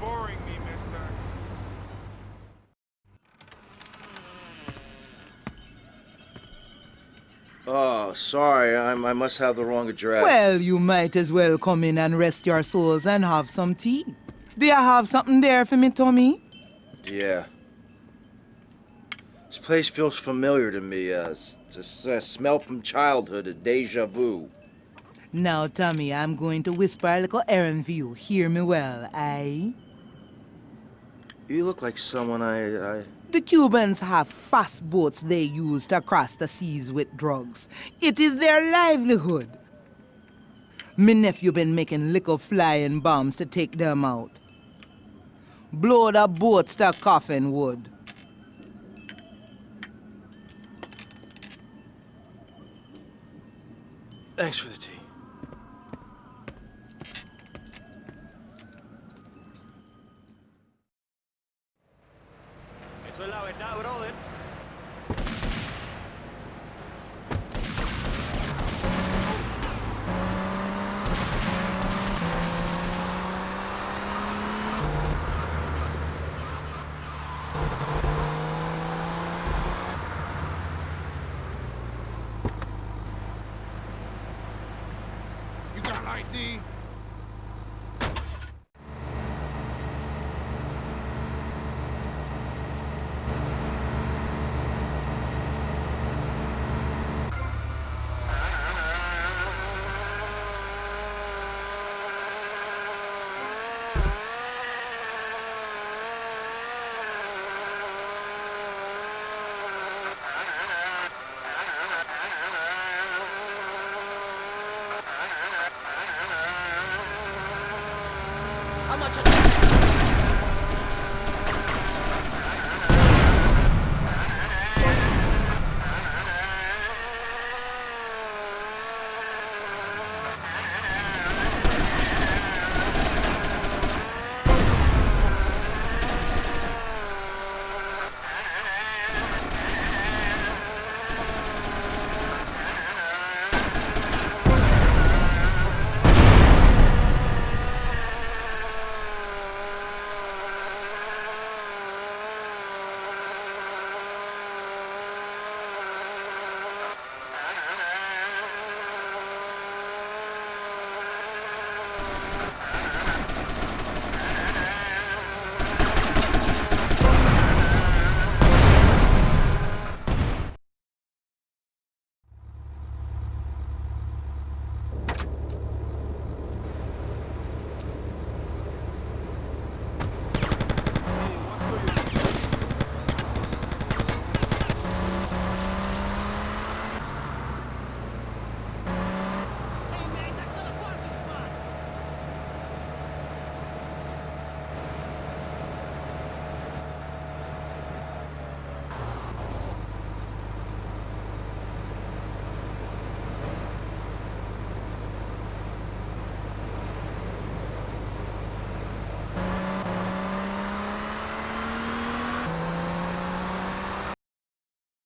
boring me, mister. Oh, sorry. I'm, i must have the wrong address. Well, you might as well come in and rest your souls and have some tea. Do you have something there for me, Tommy? Yeah. This place feels familiar to me. Uh, it's a uh, smell from childhood, a deja vu. Now, Tommy, I'm going to whisper a little errand for you. Hear me well, aye? You look like someone I, I... The Cubans have fast boats they use to cross the seas with drugs. It is their livelihood. Me nephew been making little flying bombs to take them out. Blow the boats to coffin wood. Thanks for the tea. La verdad, brother. You got ID? How much